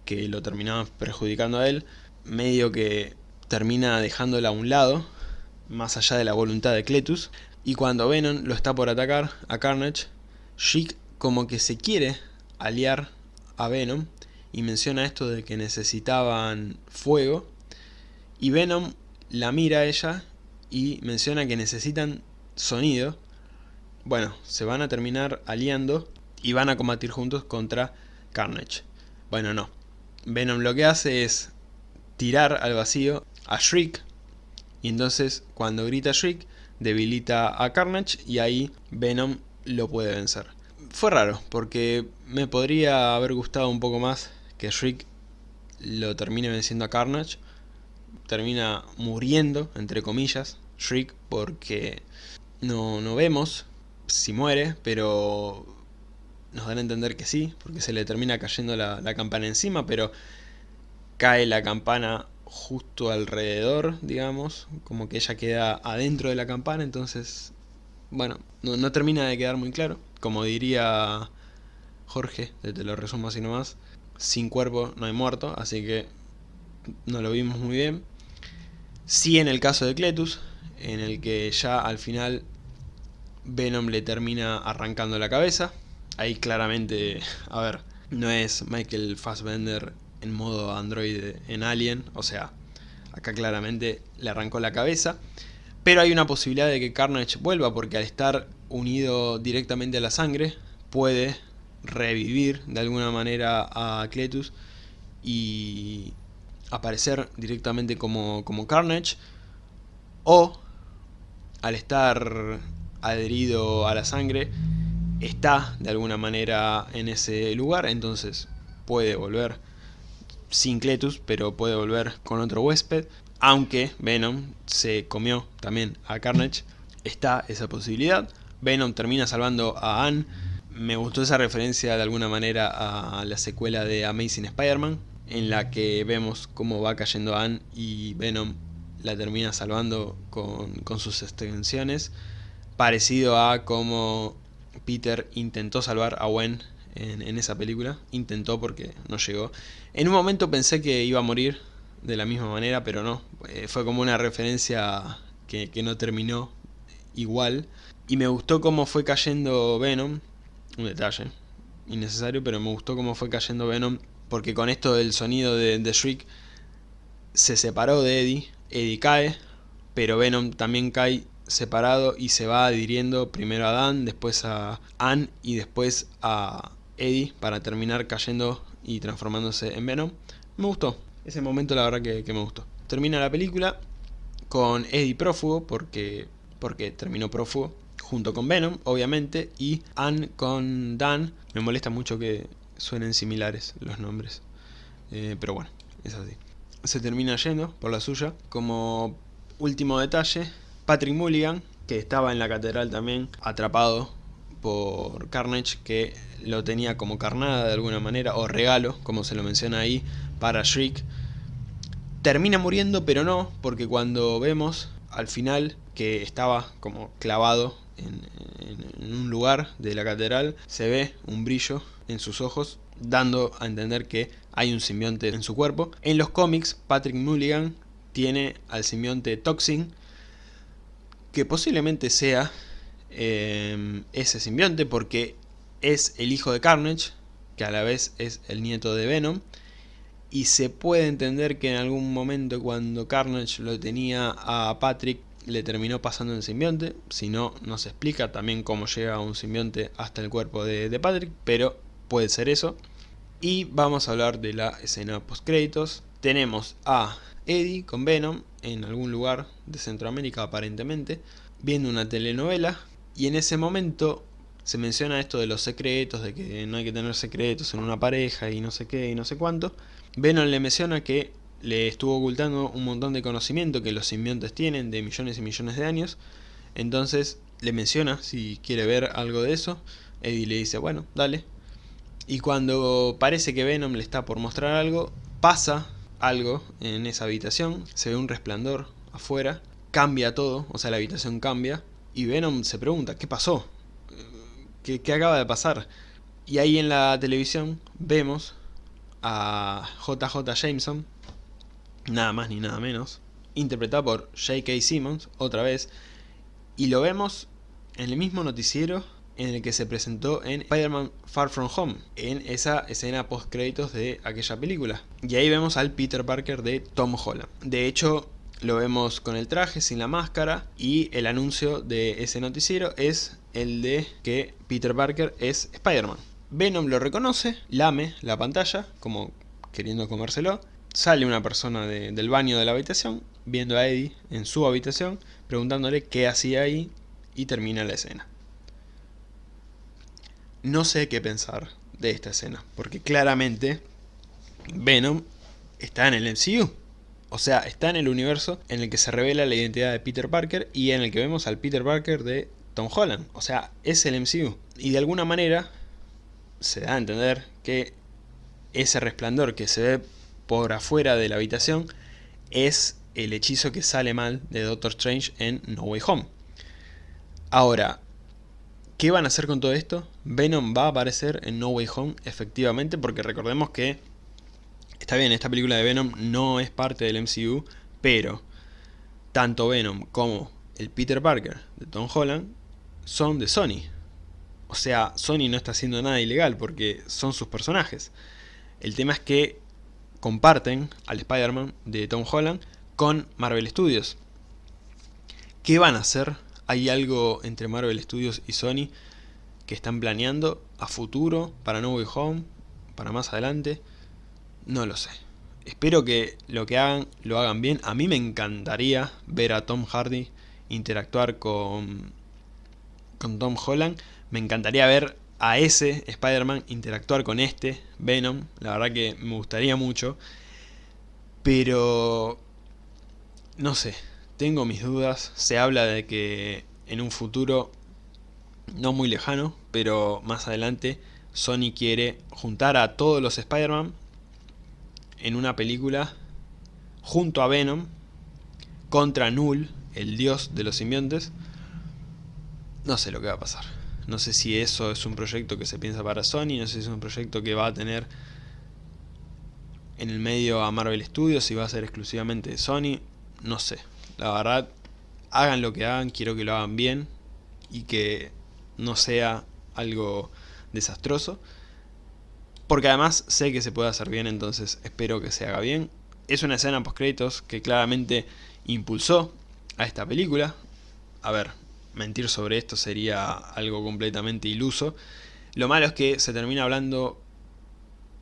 que lo terminaban perjudicando a él, medio que termina dejándola a un lado, más allá de la voluntad de Cletus, y cuando Venom lo está por atacar a Carnage, Shriek como que se quiere aliar a Venom, y menciona esto de que necesitaban fuego, y Venom la mira a ella y menciona que necesitan sonido. Bueno, se van a terminar aliando y van a combatir juntos contra Carnage. Bueno, no. Venom lo que hace es tirar al vacío a Shriek y entonces cuando grita Shriek debilita a Carnage y ahí Venom lo puede vencer. Fue raro porque me podría haber gustado un poco más que Shriek lo termine venciendo a Carnage termina muriendo, entre comillas, Shriek, porque no, no vemos si muere, pero nos dan a entender que sí, porque se le termina cayendo la, campana encima, pero cae la campana justo alrededor, digamos, como que ella queda adentro de la campana, entonces, bueno, no, no termina de quedar muy claro. Como diría Jorge, te lo resumo así nomás, sin cuerpo no hay muerto, así que no lo vimos muy bien. Sí en el caso de Cletus, en el que ya al final Venom le termina arrancando la cabeza. Ahí claramente, a ver, no es Michael Fassbender en modo Android en Alien, o sea, acá claramente le arrancó la cabeza. Pero hay una posibilidad de que Carnage vuelva porque al estar unido directamente a la sangre puede revivir de alguna manera a Cletus y aparecer directamente como, como Carnage o al estar adherido a la sangre está de alguna manera en ese lugar entonces puede volver sin Cletus pero puede volver con otro huésped aunque Venom se comió también a Carnage está esa posibilidad. Venom termina salvando a Anne. Me gustó esa referencia de alguna manera a la secuela de Amazing Spider-Man en la que vemos cómo va cayendo Anne y Venom la termina salvando con, sus extensiones, parecido a como Peter intentó salvar a Gwen en, esa película, intentó porque no llegó. En un momento pensé que iba a morir de la misma manera, pero no, eh, fue como una referencia que, que no terminó igual. Y me gustó cómo fue cayendo Venom, un detalle innecesario, pero me gustó cómo fue cayendo Venom porque con esto del sonido de, Shriek se separó de Eddie, Eddie cae, pero Venom también cae separado y se va adhiriendo primero a Dan, después a Anne y después a Eddie para terminar cayendo y transformándose en Venom. Me gustó, ese momento la verdad que, me gustó. Termina la película con Eddie prófugo porque, porque terminó prófugo junto con Venom, obviamente, y Anne con Dan. Me molesta mucho que suenen similares los nombres, eh, pero bueno, es así. Se termina yendo por la suya. Como último detalle, Patrick Mulligan, que estaba en la catedral también, atrapado por Carnage, que lo tenía como carnada de alguna manera, o regalo, como se lo menciona ahí, para Shriek. Termina muriendo, pero no, porque cuando vemos al final que estaba como clavado en, un lugar de la catedral, se ve un brillo en sus ojos, dando a entender que hay un simbionte en su cuerpo. En los cómics, Patrick Mulligan tiene al simbionte Toxin, que posiblemente sea eh, ese simbionte porque es el hijo de Carnage, que a la vez es el nieto de Venom, y se puede entender que en algún momento cuando Carnage lo tenía a Patrick le terminó pasando el simbionte, si no, no se explica también cómo llega un simbionte hasta el cuerpo de, Patrick, pero puede ser eso. Y vamos a hablar de la escena post créditos. Tenemos a Eddie con Venom en algún lugar de Centroamérica aparentemente, viendo una telenovela y en ese momento se menciona esto de los secretos, de que no hay que tener secretos en una pareja y no sé qué y no sé cuánto. Venom le menciona que le estuvo ocultando un montón de conocimiento que los simbiontes tienen de millones y millones de años. Entonces le menciona si quiere ver algo de eso. Eddie le dice, bueno, dale. Y cuando parece que Venom le está por mostrar algo, pasa algo en esa habitación. Se ve un resplandor afuera. Cambia todo, o sea la habitación cambia. Y Venom se pregunta, ¿qué pasó? ¿Qué, qué acaba de pasar? Y ahí en la televisión vemos a JJ Jameson, nada más ni nada menos, interpretado por J.K. Simmons, otra vez, y lo vemos en el mismo noticiero en el que se presentó en Spider-Man Far From Home, en esa escena post créditos de aquella película. Y ahí vemos al Peter Parker de Tom Holland. De hecho, lo vemos con el traje, sin la máscara, y el anuncio de ese noticiero es el de que Peter Parker es Spider-Man. Venom lo reconoce, lame la pantalla, como queriendo comérselo, Sale una persona del baño de la habitación, viendo a Eddie en su habitación, preguntándole qué hacía ahí, y termina la escena. No sé qué pensar de esta escena, porque claramente Venom está en el MCU. O sea, está en el universo en el que se revela la identidad de Peter Parker y en el que vemos al Peter Parker de Tom Holland. O sea, es el MCU. Y de alguna manera se da a entender que ese resplandor que se ve por afuera de la habitación es el hechizo que sale mal de Doctor Strange en No Way Home. Ahora, ¿qué van a hacer con todo esto? Venom va a aparecer en No Way Home, efectivamente, porque recordemos que, está bien, esta película de Venom no es parte del MCU, pero tanto Venom como el Peter Parker de Tom Holland son de Sony. O sea, Sony no está haciendo nada ilegal porque son sus personajes. El tema es que comparten al Spider-Man de Tom Holland con Marvel Studios. ¿Qué van a hacer? ¿Hay algo entre Marvel Studios y Sony que están planeando a futuro para No Way Home? ¿Para más adelante? No lo sé. Espero que lo que hagan lo hagan bien. A mí me encantaría ver a Tom Hardy interactuar con, con Tom Holland. Me encantaría ver a ese Spider-Man interactuar con este, Venom. La verdad que me gustaría mucho. Pero... No sé, tengo mis dudas. Se habla de que en un futuro no muy lejano, pero más adelante Sony quiere juntar a todos los Spider-Man en una película junto a Venom contra Null, el dios de los simbiontes. No sé lo que va a pasar. No sé si eso es un proyecto que se piensa para Sony, no sé si es un proyecto que va a tener en el medio a Marvel Studios, si va a ser exclusivamente de Sony, no sé. La verdad, hagan lo que hagan, quiero que lo hagan bien y que no sea algo desastroso. Porque además sé que se puede hacer bien, entonces espero que se haga bien. Es una escena post créditos que claramente impulsó a esta película. A ver, mentir sobre esto sería algo completamente iluso. Lo malo es que se termina hablando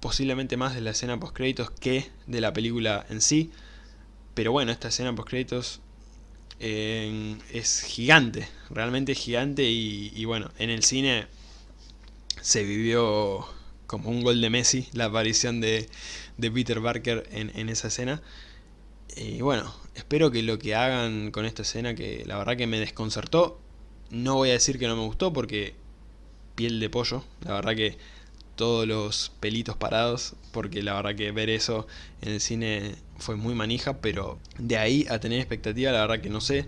posiblemente más de la escena post créditos que de la película en sí. Pero bueno, esta escena post créditos eh, es gigante, realmente gigante y, bueno, en el cine se vivió como un gol de Messi la aparición de, Peter Parker en, en esa escena. Y bueno, espero que lo que hagan con esta escena, que la verdad que me desconcertó, no voy a decir que no me gustó porque piel de pollo, la verdad que todos los pelitos parados, porque la verdad que ver eso en el cine fue muy manija, pero de ahí a tener expectativa la verdad que no sé,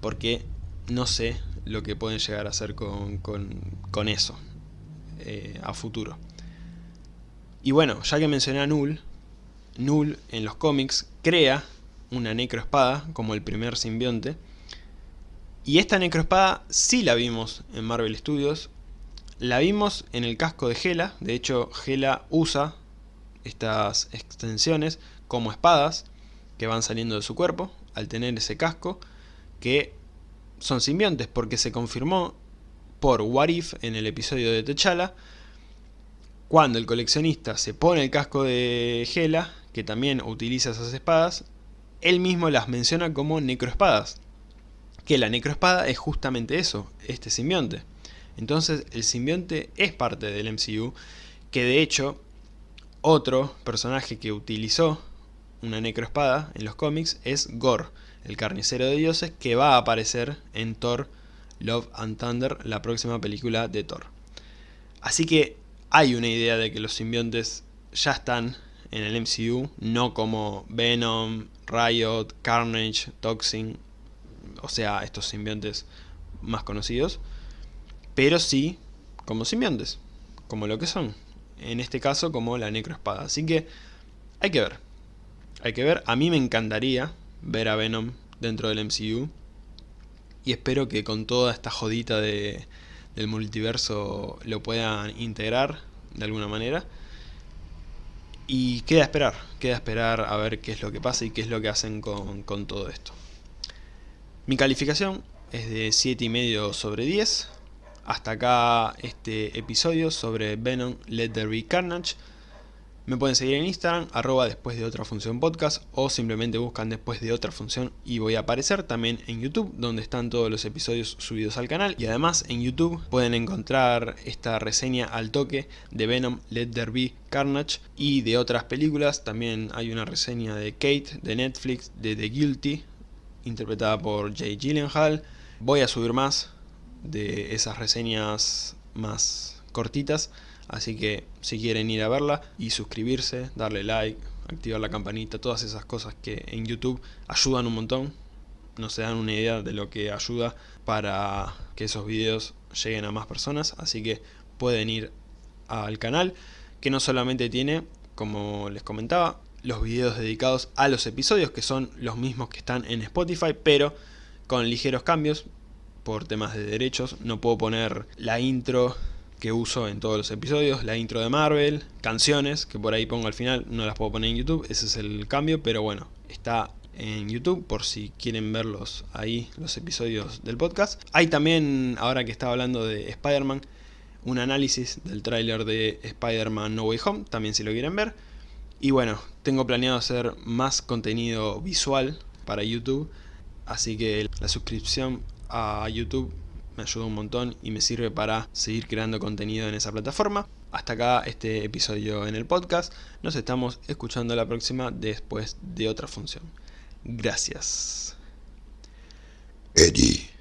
porque no sé lo que pueden llegar a hacer con, con, eso eh, a futuro. Y bueno, ya que mencioné a Null, Null en los cómics crea una necroespada como el primer simbionte, y esta necroespada sí la vimos en Marvel Studios, la vimos en el casco de Gela, de hecho Gela usa estas extensiones como espadas que van saliendo de su cuerpo al tener ese casco, que son simbiontes porque se confirmó por Warif en el episodio de T'Challa, cuando el coleccionista se pone el casco de Gela, que también utiliza esas espadas, él mismo las menciona como necroespadas, que la necroespada es justamente eso, este simbionte. Entonces el simbionte es parte del MCU, que de hecho otro personaje que utilizó una necroespada en los cómics es Gore, el carnicero de dioses, que va a aparecer en Thor Love and Thunder, la próxima película de Thor. Así que hay una idea de que los simbiontes ya están en el MCU, no como Venom, Riot, Carnage, Toxin, o sea, estos simbiontes más conocidos, pero sí como simbiontes, como lo que son. En este caso como la necroespada. Así que hay que ver. Hay que ver. A mí me encantaría ver a Venom dentro del MCU. Y espero que con toda esta jodita de, del multiverso lo puedan integrar de alguna manera. Y queda esperar, queda esperar a ver qué es lo que pasa y qué es lo que hacen con, con todo esto. Mi calificación es de 7,5 sobre 10. Hasta acá este episodio sobre Venom Let There Be Carnage. Me pueden seguir en Instagram, arroba después de otra función podcast o simplemente buscan después de otra función y voy a aparecer también en YouTube donde están todos los episodios subidos al canal y además en YouTube pueden encontrar esta reseña al toque de Venom Let There Be Carnage y de otras películas, también hay una reseña de Kate de Netflix de The Guilty interpretada por Jay Gyllenhaal. Voy a subir más de esas reseñas más cortitas, así que si quieren ir a verla y suscribirse, darle like, activar la campanita, todas esas cosas que en YouTube ayudan un montón, no se dan una idea de lo que ayuda para que esos videos lleguen a más personas, así que pueden ir al canal, que no solamente tiene, como les comentaba, los videos dedicados a los episodios, que son los mismos que están en Spotify, pero con ligeros cambios por temas de derechos. No puedo poner la intro que uso en todos los episodios, la intro de Marvel, canciones, que por ahí pongo al final, no las puedo poner en YouTube, ese es el cambio, pero bueno, está en YouTube por si quieren verlos ahí, los episodios del podcast. Hay también, ahora que estaba hablando de Spider-Man, un análisis del tráiler de Spider-Man No Way Home, también si lo quieren ver. Y bueno, tengo planeado hacer más contenido visual para YouTube, así que la suscripción a YouTube me ayuda un montón y me sirve para seguir creando contenido en esa plataforma. Hasta acá este episodio en el podcast. Nos estamos escuchando la próxima después de otra función. Gracias. Eddie.